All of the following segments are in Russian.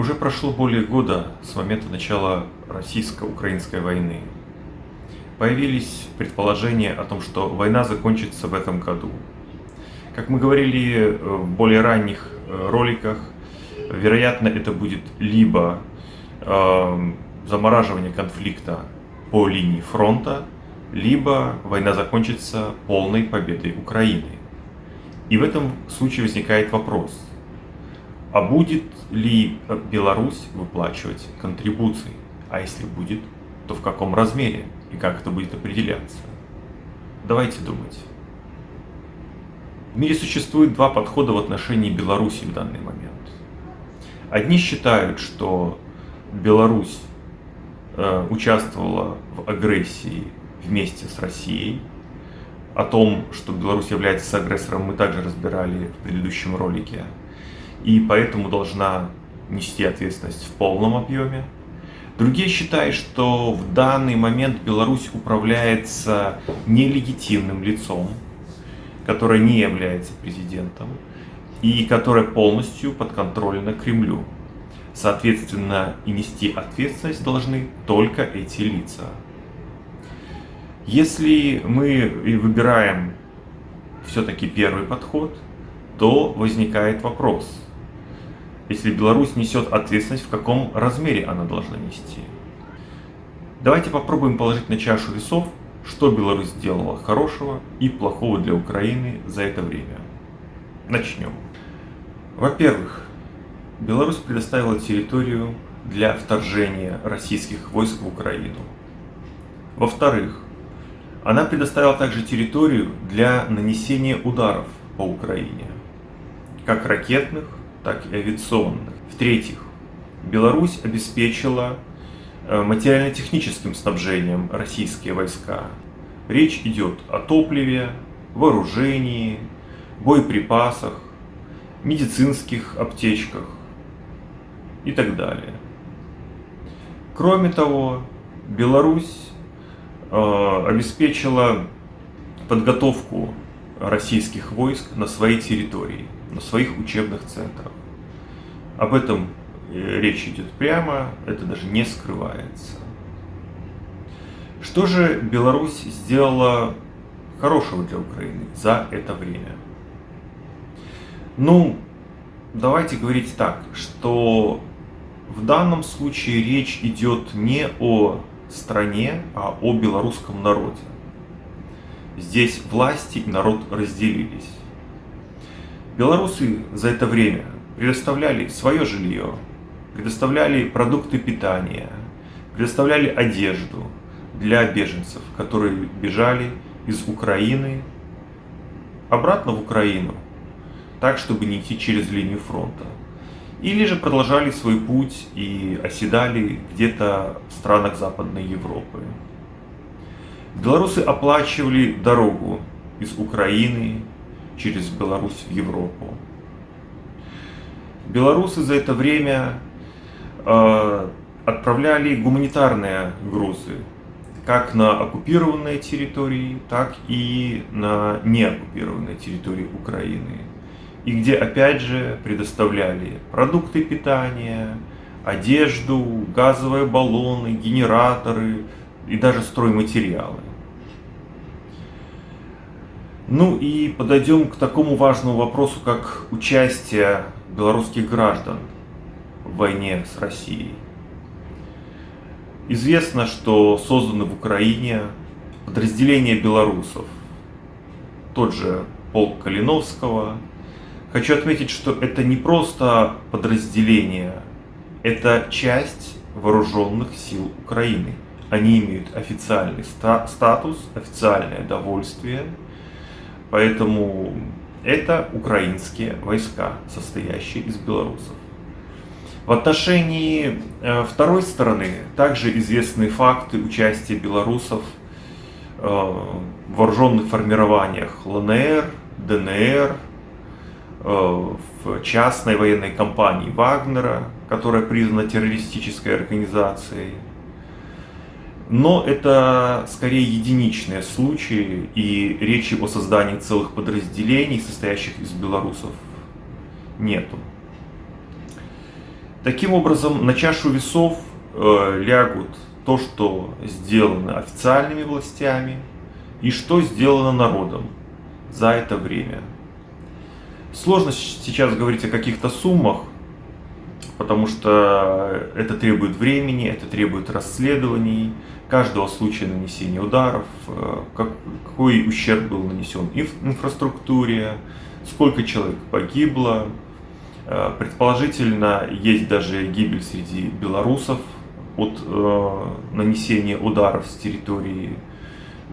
Уже прошло более года с момента начала российско-украинской войны. Появились предположения о том, что война закончится в этом году. Как мы говорили в более ранних э, роликах, вероятно, это будет либо э, замораживание конфликта по линии фронта, либо война закончится полной победой Украины. И в этом случае возникает вопрос, а будет ли Беларусь выплачивать контрибуции? А если будет, то в каком размере и как это будет определяться? Давайте думать. В мире существует два подхода в отношении Беларуси в данный момент. Одни считают, что Беларусь э, участвовала в агрессии вместе с Россией. О том, что Беларусь является агрессором, мы также разбирали в предыдущем ролике. И поэтому должна нести ответственность в полном объеме. Другие считают, что в данный момент Беларусь управляется нелегитимным лицом, которое не является президентом и которое полностью подконтрольно Кремлю. Соответственно, и нести ответственность должны только эти лица. Если мы выбираем все-таки первый подход, то возникает вопрос. Если Беларусь несет ответственность, в каком размере она должна нести? Давайте попробуем положить на чашу весов, что Беларусь сделала хорошего и плохого для Украины за это время. Начнем. Во-первых, Беларусь предоставила территорию для вторжения российских войск в Украину. Во-вторых, она предоставила также территорию для нанесения ударов по Украине, как ракетных, так и авиационных. В-третьих, Беларусь обеспечила э, материально-техническим снабжением российские войска. Речь идет о топливе, вооружении, боеприпасах, медицинских аптечках, и так далее. Кроме того, Беларусь э, обеспечила подготовку российских войск на своей территории, на своих учебных центрах. Об этом э, речь идет прямо, это даже не скрывается. Что же Беларусь сделала хорошего для Украины за это время? Ну, давайте говорить так, что в данном случае речь идет не о стране, а о белорусском народе. Здесь власти и народ разделились. Белорусы за это время предоставляли свое жилье, предоставляли продукты питания, предоставляли одежду для беженцев, которые бежали из Украины обратно в Украину, так, чтобы не идти через линию фронта или же продолжали свой путь и оседали где-то в странах Западной Европы. Белорусы оплачивали дорогу из Украины через Беларусь в Европу. Белорусы за это время э, отправляли гуманитарные грузы как на оккупированные территории, так и на неоккупированные территории Украины и где опять же предоставляли продукты питания, одежду, газовые баллоны, генераторы и даже стройматериалы. Ну и подойдем к такому важному вопросу, как участие белорусских граждан в войне с Россией. Известно, что созданы в Украине подразделения белорусов, тот же полк Калиновского, Хочу отметить, что это не просто подразделение, это часть вооруженных сил Украины. Они имеют официальный ста статус, официальное довольствие, поэтому это украинские войска, состоящие из белорусов. В отношении э, второй стороны также известны факты участия белорусов э, в вооруженных формированиях ЛНР, ДНР, Э, в частной военной компании Вагнера, которая признана террористической организацией. Но это скорее единичные случаи, и речи о создании целых подразделений, состоящих из белорусов, нету. Таким образом, на чашу весов э, лягут то, что сделано официальными властями, и что сделано народом за это время. Сложно сейчас говорить о каких-то суммах, потому что это требует времени, это требует расследований, каждого случая нанесения ударов, э, какой ущерб был нанесен инфраструктуре, сколько человек погибло. Э, предположительно, есть даже гибель среди белорусов от э, нанесения ударов с территории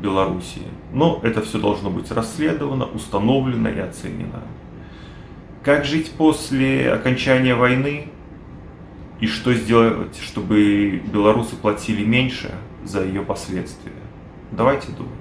Белоруссии. Но это все должно быть расследовано, установлено и оценено. Как жить после окончания войны и что сделать, чтобы белорусы платили меньше за ее последствия? Давайте думать.